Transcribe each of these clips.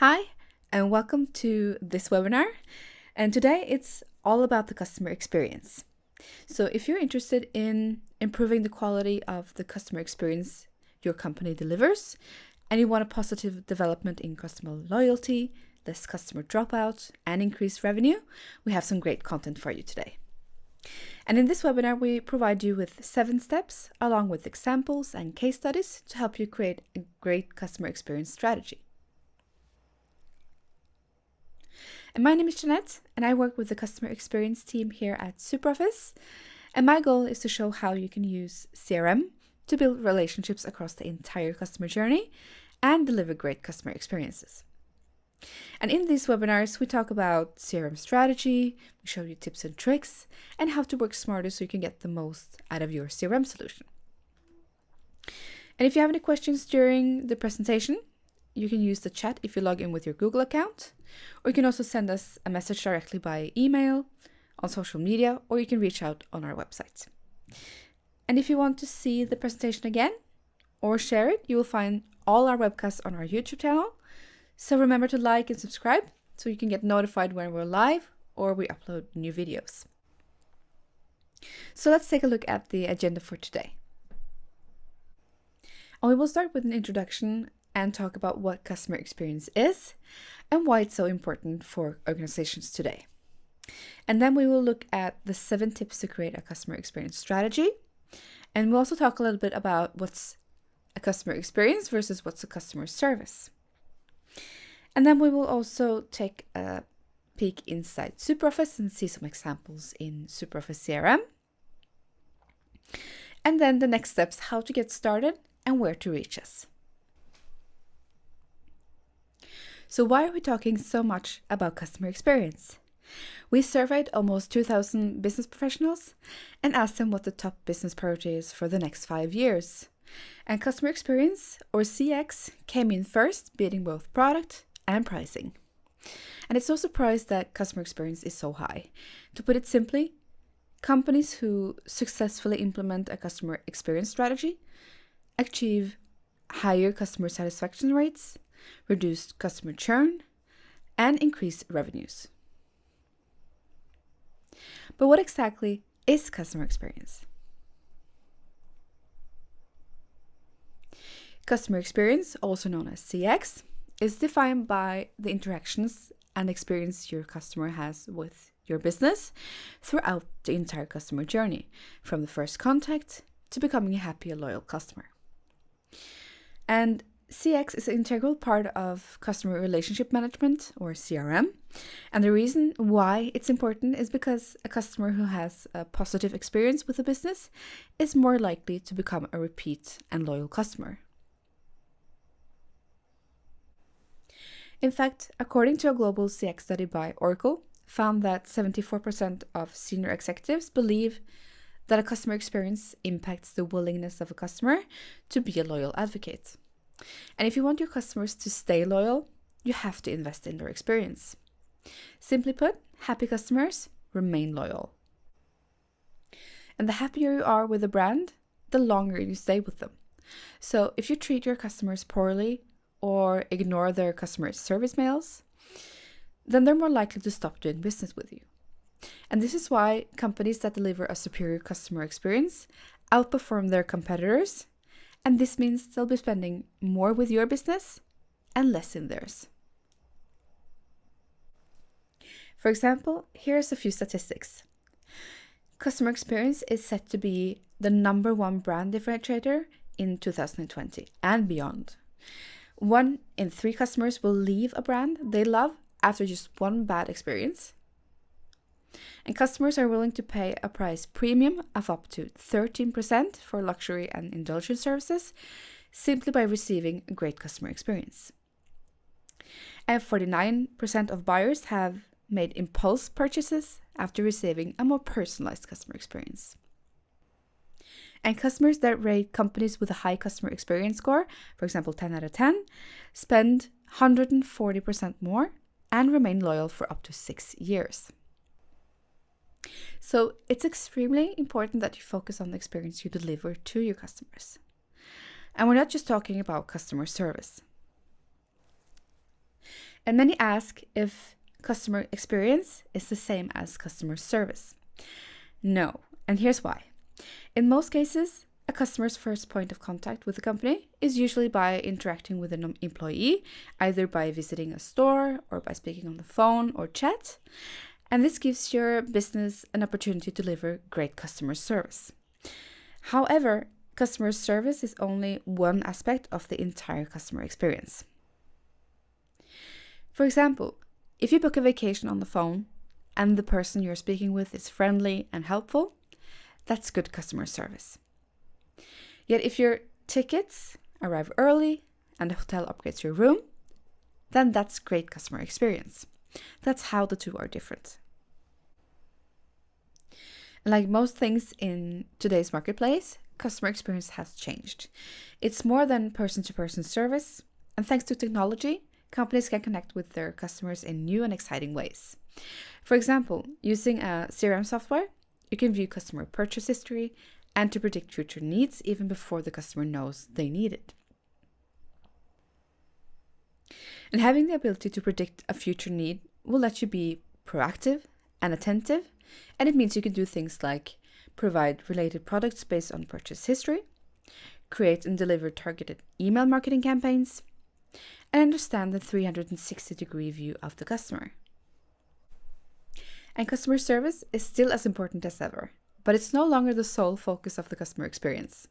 Hi, and welcome to this webinar. And today it's all about the customer experience. So if you're interested in improving the quality of the customer experience your company delivers, and you want a positive development in customer loyalty, less customer dropout, and increased revenue, we have some great content for you today. And in this webinar, we provide you with seven steps along with examples and case studies to help you create a great customer experience strategy. And my name is Jeanette, and I work with the customer experience team here at SuperOffice. And my goal is to show how you can use CRM to build relationships across the entire customer journey and deliver great customer experiences. And in these webinars, we talk about CRM strategy, we show you tips and tricks, and how to work smarter so you can get the most out of your CRM solution. And if you have any questions during the presentation, you can use the chat if you log in with your Google account, or you can also send us a message directly by email, on social media, or you can reach out on our website. And if you want to see the presentation again or share it, you will find all our webcasts on our YouTube channel. So remember to like and subscribe so you can get notified when we're live or we upload new videos. So let's take a look at the agenda for today. And we will start with an introduction and talk about what customer experience is and why it's so important for organizations today. And then we will look at the seven tips to create a customer experience strategy. And we'll also talk a little bit about what's a customer experience versus what's a customer service. And then we will also take a peek inside SuperOffice and see some examples in SuperOffice CRM. And then the next steps, how to get started and where to reach us. So why are we talking so much about customer experience? We surveyed almost 2,000 business professionals and asked them what the top business priority is for the next five years. And customer experience, or CX, came in first, beating both product and pricing. And it's no surprise that customer experience is so high. To put it simply, companies who successfully implement a customer experience strategy achieve higher customer satisfaction rates, reduced customer churn, and increased revenues. But what exactly is customer experience? Customer experience, also known as CX, is defined by the interactions and experience your customer has with your business throughout the entire customer journey, from the first contact to becoming a happy and loyal customer. And CX is an integral part of customer relationship management or CRM. And the reason why it's important is because a customer who has a positive experience with a business is more likely to become a repeat and loyal customer. In fact, according to a global CX study by Oracle, found that 74% of senior executives believe that a customer experience impacts the willingness of a customer to be a loyal advocate. And if you want your customers to stay loyal, you have to invest in their experience. Simply put, happy customers remain loyal. And the happier you are with a brand, the longer you stay with them. So if you treat your customers poorly or ignore their customer service mails, then they're more likely to stop doing business with you. And this is why companies that deliver a superior customer experience outperform their competitors and this means they'll be spending more with your business and less in theirs. For example, here's a few statistics. Customer experience is set to be the number one brand differentiator in 2020 and beyond. One in three customers will leave a brand they love after just one bad experience. And customers are willing to pay a price premium of up to 13% for luxury and indulgence services simply by receiving a great customer experience. And 49% of buyers have made impulse purchases after receiving a more personalized customer experience. And customers that rate companies with a high customer experience score, for example 10 out of 10, spend 140% more and remain loyal for up to six years. So it's extremely important that you focus on the experience you deliver to your customers. And we're not just talking about customer service. And many ask if customer experience is the same as customer service. No, and here's why. In most cases, a customer's first point of contact with the company is usually by interacting with an employee, either by visiting a store or by speaking on the phone or chat. And this gives your business an opportunity to deliver great customer service. However, customer service is only one aspect of the entire customer experience. For example, if you book a vacation on the phone and the person you're speaking with is friendly and helpful, that's good customer service. Yet if your tickets arrive early and the hotel upgrades your room, then that's great customer experience. That's how the two are different. Like most things in today's marketplace, customer experience has changed. It's more than person to person service, and thanks to technology, companies can connect with their customers in new and exciting ways. For example, using a CRM software, you can view customer purchase history and to predict future needs even before the customer knows they need it. And having the ability to predict a future need will let you be proactive and attentive, and it means you can do things like provide related products based on purchase history, create and deliver targeted email marketing campaigns, and understand the 360 degree view of the customer. And customer service is still as important as ever, but it's no longer the sole focus of the customer experience.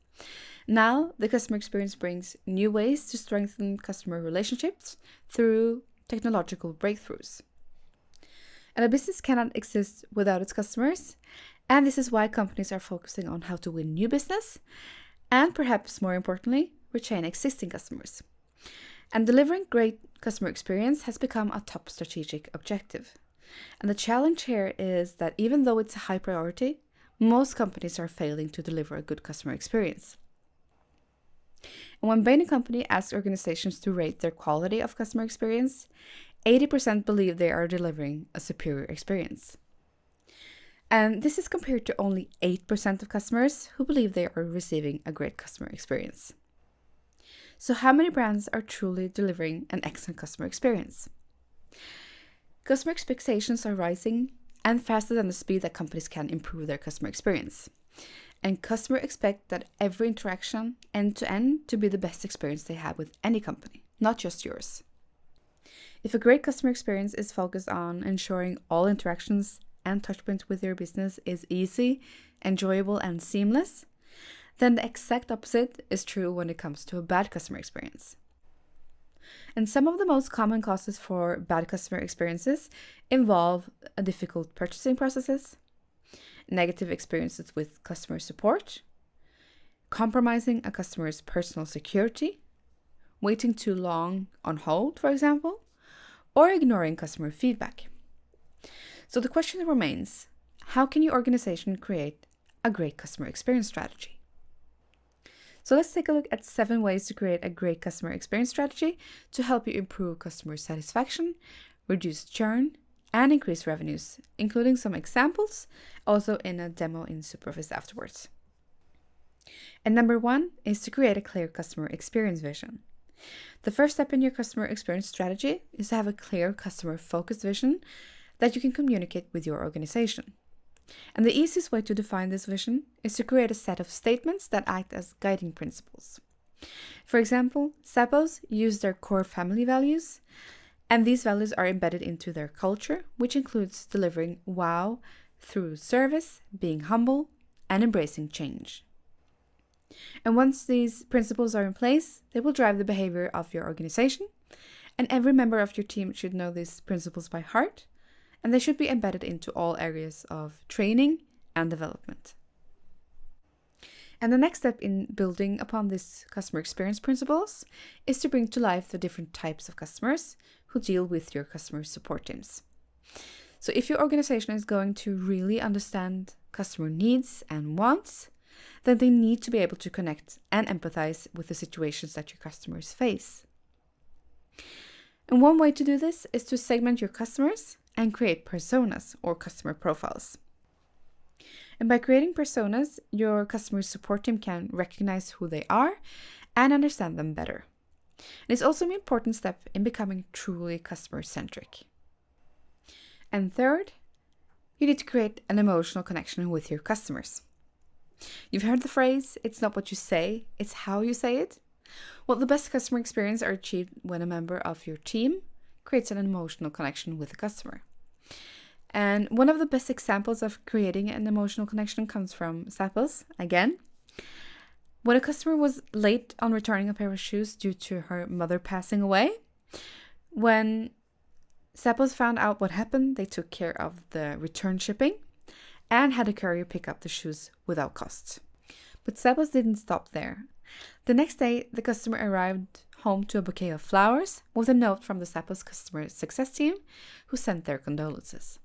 Now, the customer experience brings new ways to strengthen customer relationships through technological breakthroughs. And a business cannot exist without its customers, and this is why companies are focusing on how to win new business and perhaps more importantly, retain existing customers. And delivering great customer experience has become a top strategic objective. And the challenge here is that even though it's a high priority, most companies are failing to deliver a good customer experience. And when Bain & Company asks organizations to rate their quality of customer experience, 80% believe they are delivering a superior experience. And this is compared to only 8% of customers who believe they are receiving a great customer experience. So, how many brands are truly delivering an excellent customer experience? Customer expectations are rising and faster than the speed that companies can improve their customer experience. And customers expect that every interaction, end to end, to be the best experience they have with any company, not just yours. If a great customer experience is focused on ensuring all interactions and touchpoints with your business is easy, enjoyable, and seamless, then the exact opposite is true when it comes to a bad customer experience. And some of the most common causes for bad customer experiences involve uh, difficult purchasing processes, negative experiences with customer support, compromising a customer's personal security, waiting too long on hold, for example, or ignoring customer feedback. So the question remains how can your organization create a great customer experience strategy? So let's take a look at seven ways to create a great customer experience strategy to help you improve customer satisfaction, reduce churn, and increase revenues, including some examples also in a demo in SuperOffice afterwards. And number one is to create a clear customer experience vision. The first step in your customer experience strategy is to have a clear customer focused vision that you can communicate with your organization. And the easiest way to define this vision is to create a set of statements that act as guiding principles. For example, Zappos use their core family values, and these values are embedded into their culture, which includes delivering wow through service, being humble, and embracing change. And once these principles are in place, they will drive the behavior of your organization, and every member of your team should know these principles by heart and they should be embedded into all areas of training and development. And the next step in building upon these customer experience principles is to bring to life the different types of customers who deal with your customer support teams. So, if your organization is going to really understand customer needs and wants, then they need to be able to connect and empathize with the situations that your customers face. And one way to do this is to segment your customers and create personas or customer profiles. And by creating personas, your customer support team can recognize who they are and understand them better. And it's also an important step in becoming truly customer centric. And third, you need to create an emotional connection with your customers. You've heard the phrase, it's not what you say, it's how you say it. Well, the best customer experience are achieved when a member of your team creates an emotional connection with the customer. And one of the best examples of creating an emotional connection comes from Zappos again. When a customer was late on returning a pair of shoes due to her mother passing away, when Zappos found out what happened, they took care of the return shipping and had a courier pick up the shoes without cost. But Zappos didn't stop there. The next day, the customer arrived home to a bouquet of flowers with a note from the Zappos customer success team who sent their condolences.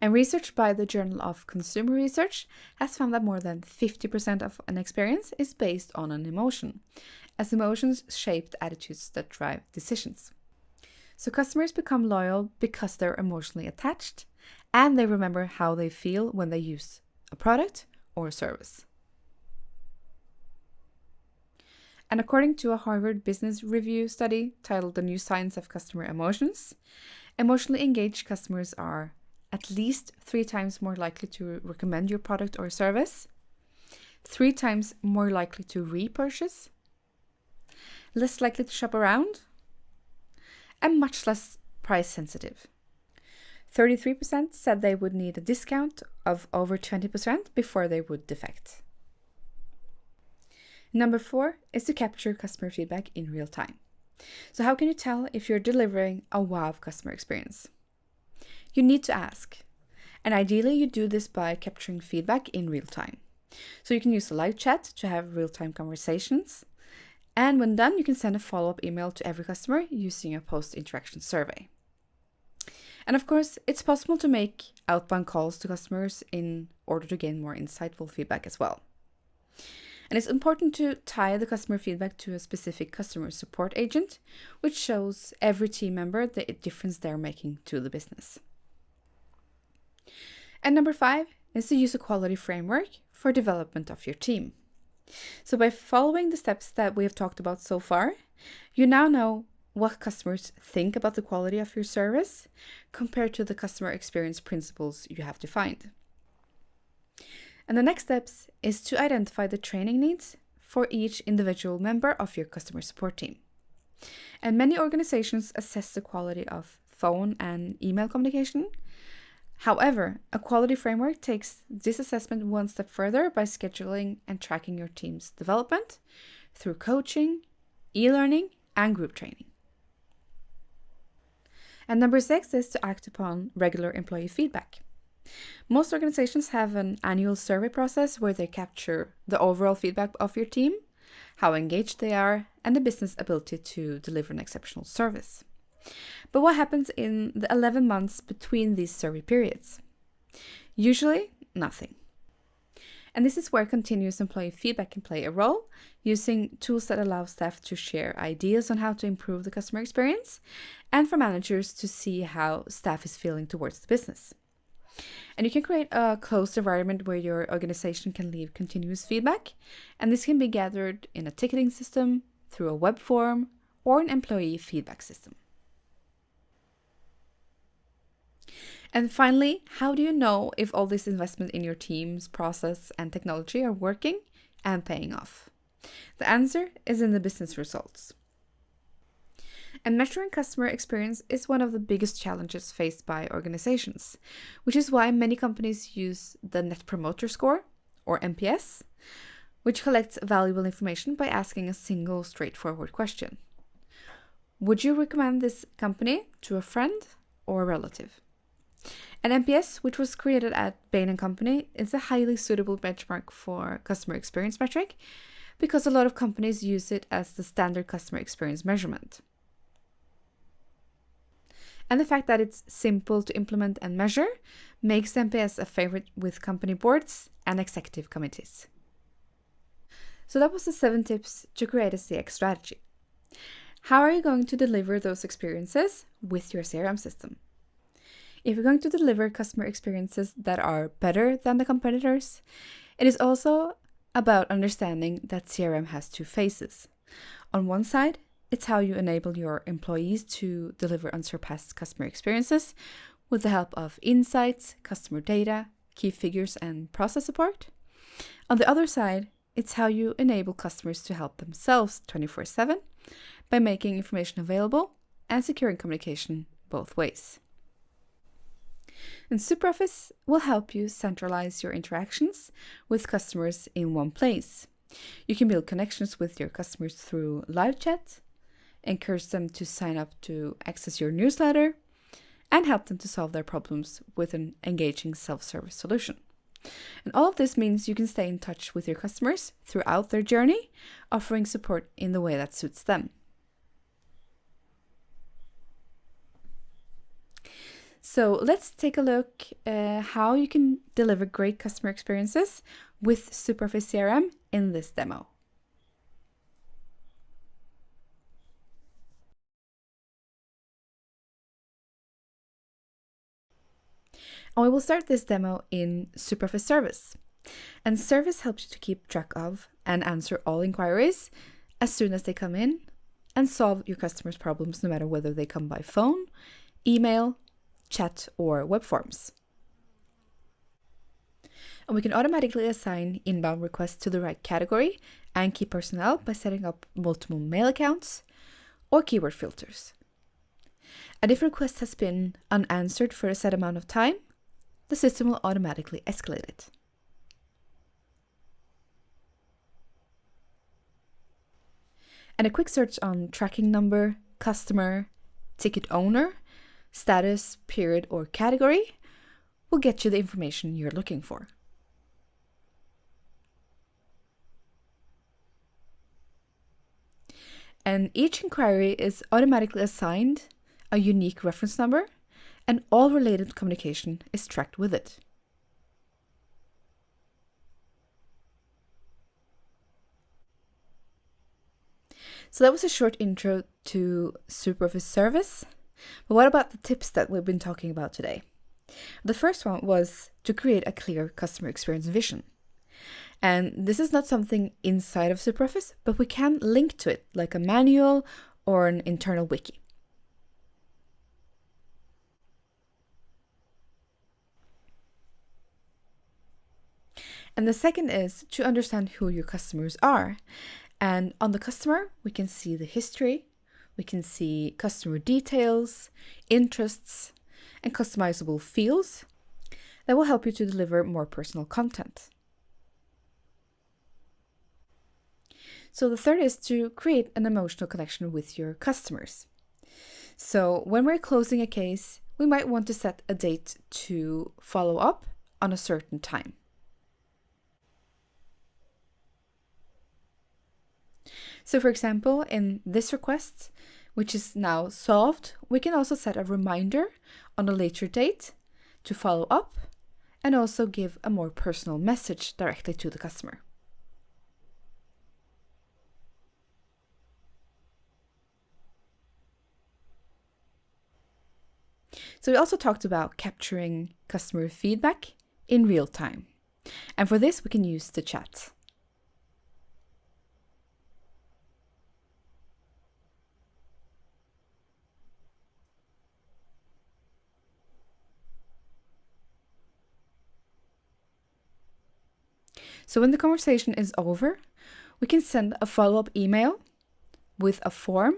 And research by the Journal of Consumer Research has found that more than 50% of an experience is based on an emotion, as emotions shape attitudes that drive decisions. So customers become loyal because they're emotionally attached and they remember how they feel when they use a product or a service. And according to a Harvard Business Review study titled The New Science of Customer Emotions, emotionally engaged customers are at least three times more likely to recommend your product or service, three times more likely to repurchase, less likely to shop around, and much less price sensitive. 33% said they would need a discount of over 20% before they would defect. Number four is to capture customer feedback in real time. So, how can you tell if you're delivering a wow customer experience? You need to ask, and ideally, you do this by capturing feedback in real time. So, you can use a live chat to have real time conversations, and when done, you can send a follow up email to every customer using a post interaction survey. And of course, it's possible to make outbound calls to customers in order to gain more insightful feedback as well. And it's important to tie the customer feedback to a specific customer support agent, which shows every team member the difference they're making to the business. And number five is to use a quality framework for development of your team. So by following the steps that we have talked about so far, you now know what customers think about the quality of your service compared to the customer experience principles you have defined. And the next steps is to identify the training needs for each individual member of your customer support team. And many organizations assess the quality of phone and email communication However, a quality framework takes this assessment one step further by scheduling and tracking your team's development through coaching, e learning, and group training. And number six is to act upon regular employee feedback. Most organizations have an annual survey process where they capture the overall feedback of your team, how engaged they are, and the business ability to deliver an exceptional service. But what happens in the 11 months between these survey periods? Usually, nothing. And this is where continuous employee feedback can play a role, using tools that allow staff to share ideas on how to improve the customer experience, and for managers to see how staff is feeling towards the business. And you can create a closed environment where your organization can leave continuous feedback, and this can be gathered in a ticketing system, through a web form, or an employee feedback system. And finally, how do you know if all this investment in your teams, process, and technology are working and paying off? The answer is in the business results. And measuring customer experience is one of the biggest challenges faced by organizations, which is why many companies use the Net Promoter Score, or NPS, which collects valuable information by asking a single straightforward question Would you recommend this company to a friend or a relative? And NPS, which was created at Bain & Company, is a highly suitable benchmark for customer experience metric because a lot of companies use it as the standard customer experience measurement. And the fact that it's simple to implement and measure makes NPS a favorite with company boards and executive committees. So that was the seven tips to create a CX strategy. How are you going to deliver those experiences with your CRM system? If you're going to deliver customer experiences that are better than the competitors, it is also about understanding that CRM has two phases On one side, it's how you enable your employees to deliver unsurpassed customer experiences with the help of insights, customer data, key figures, and process support. On the other side, it's how you enable customers to help themselves 24 7 by making information available and securing communication both ways. And SuperOffice will help you centralize your interactions with customers in one place. You can build connections with your customers through live chat, encourage them to sign up to access your newsletter, and help them to solve their problems with an engaging self service solution. And all of this means you can stay in touch with your customers throughout their journey, offering support in the way that suits them. So let's take a look uh, how you can deliver great customer experiences with SuperOffice CRM in this demo. And we will start this demo in SuperOffice Service. And Service helps you to keep track of and answer all inquiries as soon as they come in and solve your customers' problems no matter whether they come by phone, email, chat, or web forms. And we can automatically assign inbound requests to the right category and key personnel by setting up multiple mail accounts or keyword filters. And if a request has been unanswered for a set amount of time, the system will automatically escalate it. And a quick search on tracking number, customer, ticket owner, status, period, or category will get you the information you're looking for. And each inquiry is automatically assigned a unique reference number and all related communication is tracked with it. So that was a short intro to SuperOffice Service. But what about the tips that we've been talking about today? The first one was to create a clear customer experience vision. And this is not something inside of SuperOffice, but we can link to it like a manual or an internal wiki. And the second is to understand who your customers are. And on the customer, we can see the history, we can see customer details, interests, and customizable fields that will help you to deliver more personal content. So the third is to create an emotional connection with your customers. So when we're closing a case, we might want to set a date to follow up on a certain time. So for example, in this request, which is now solved, we can also set a reminder on a later date to follow up and also give a more personal message directly to the customer. So we also talked about capturing customer feedback in real time. And for this, we can use the chat. So when the conversation is over, we can send a follow-up email with a form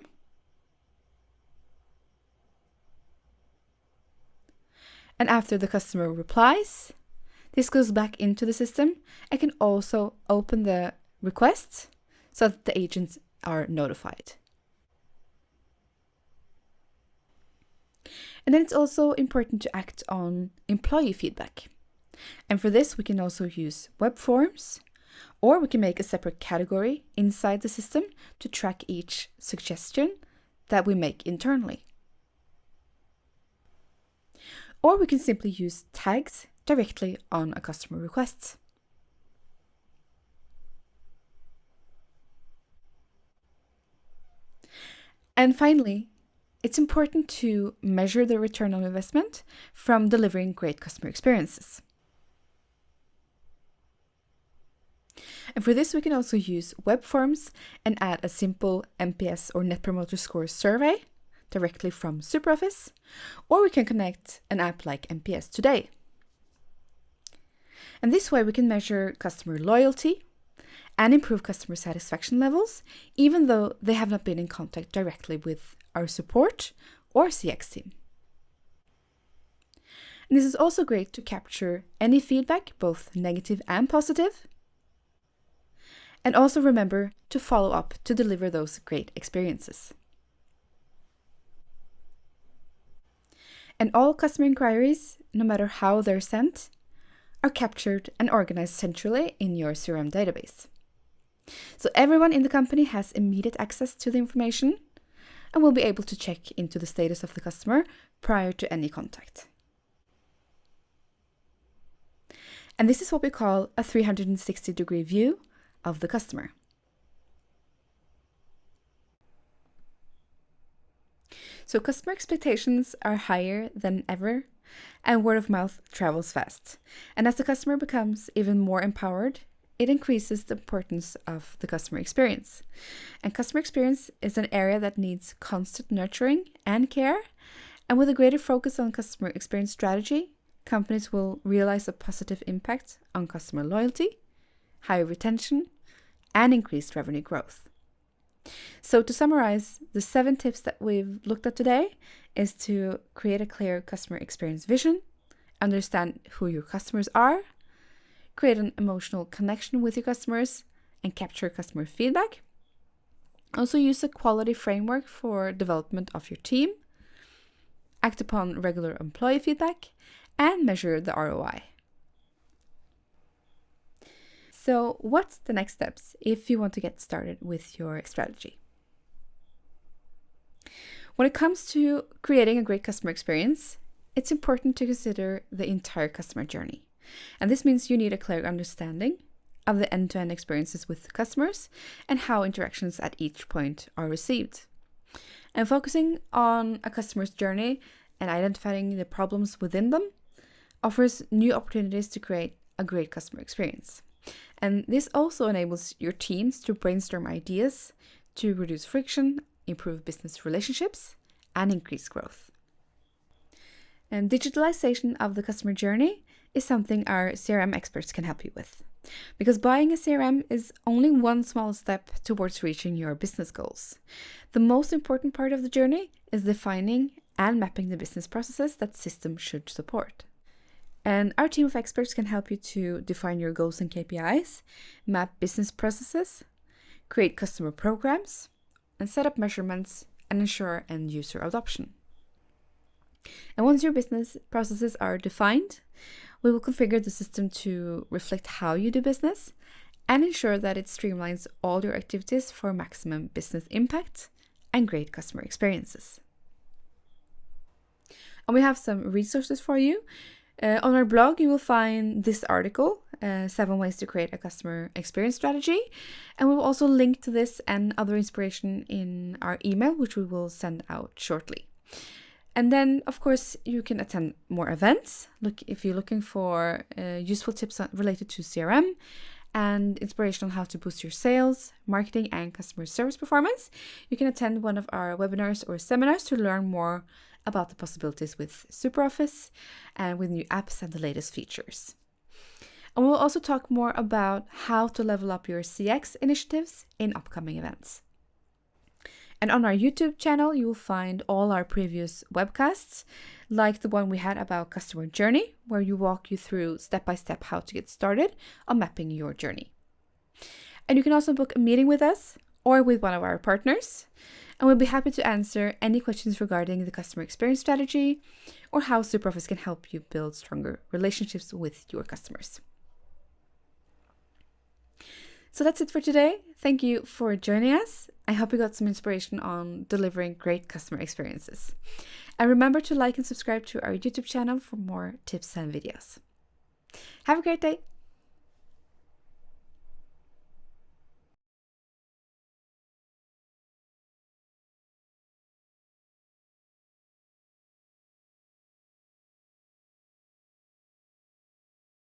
And after the customer replies, this goes back into the system I can also open the request so that the agents are notified. And then it's also important to act on employee feedback. And for this, we can also use web forms, or we can make a separate category inside the system to track each suggestion that we make internally. Or we can simply use tags directly on a customer request. And finally, it's important to measure the return on investment from delivering great customer experiences. And for this, we can also use web forms and add a simple NPS or Net Promoter Score survey directly from SuperOffice, or we can connect an app like NPS Today. And this way we can measure customer loyalty and improve customer satisfaction levels, even though they have not been in contact directly with our support or CX team. And this is also great to capture any feedback, both negative and positive. And also remember to follow up to deliver those great experiences. And all customer inquiries, no matter how they're sent, are captured and organized centrally in your CRM database. So everyone in the company has immediate access to the information and will be able to check into the status of the customer prior to any contact. And this is what we call a 360 degree view of the customer. So customer expectations are higher than ever and word of mouth travels fast. And as the customer becomes even more empowered, it increases the importance of the customer experience. And customer experience is an area that needs constant nurturing and care. And with a greater focus on customer experience strategy, companies will realize a positive impact on customer loyalty, higher retention, and increased revenue growth. So to summarize, the seven tips that we've looked at today is to create a clear customer experience vision, understand who your customers are, create an emotional connection with your customers, and capture customer feedback. Also use a quality framework for development of your team, act upon regular employee feedback, and measure the ROI. So, what's the next steps if you want to get started with your strategy? When it comes to creating a great customer experience, it's important to consider the entire customer journey. And this means you need a clear understanding of the end to end experiences with customers and how interactions at each point are received. And focusing on a customer's journey and identifying the problems within them offers new opportunities to create a great customer experience. And this also enables your teams to brainstorm ideas to reduce friction, improve business relationships, and increase growth. And digitalization of the customer journey is something our CRM experts can help you with. Because buying a CRM is only one small step towards reaching your business goals. The most important part of the journey is defining and mapping the business processes that system should support. And our team of experts can help you to define your goals and KPIs, map business processes, create customer programs, and set up measurements and ensure end user adoption. And once your business processes are defined, we will configure the system to reflect how you do business and ensure that it streamlines all your activities for maximum business impact and great customer experiences. And we have some resources for you uh, on our blog, you will find this article, uh, Seven Ways to Create a Customer Experience Strategy. And we will also link to this and other inspiration in our email, which we will send out shortly. And then, of course, you can attend more events. Look if you're looking for uh, useful tips related to CRM and inspiration on how to boost your sales, marketing, and customer service performance. You can attend one of our webinars or seminars to learn more about the possibilities with SuperOffice and with new apps and the latest features. And we'll also talk more about how to level up your CX initiatives in upcoming events. And on our YouTube channel, you will find all our previous webcasts, like the one we had about customer journey, where you walk you through step by step how to get started on mapping your journey. And you can also book a meeting with us or with one of our partners and we'll be happy to answer any questions regarding the customer experience strategy or how SuperOffice can help you build stronger relationships with your customers. So that's it for today. Thank you for joining us. I hope you got some inspiration on delivering great customer experiences. And remember to like and subscribe to our YouTube channel for more tips and videos. Have a great day.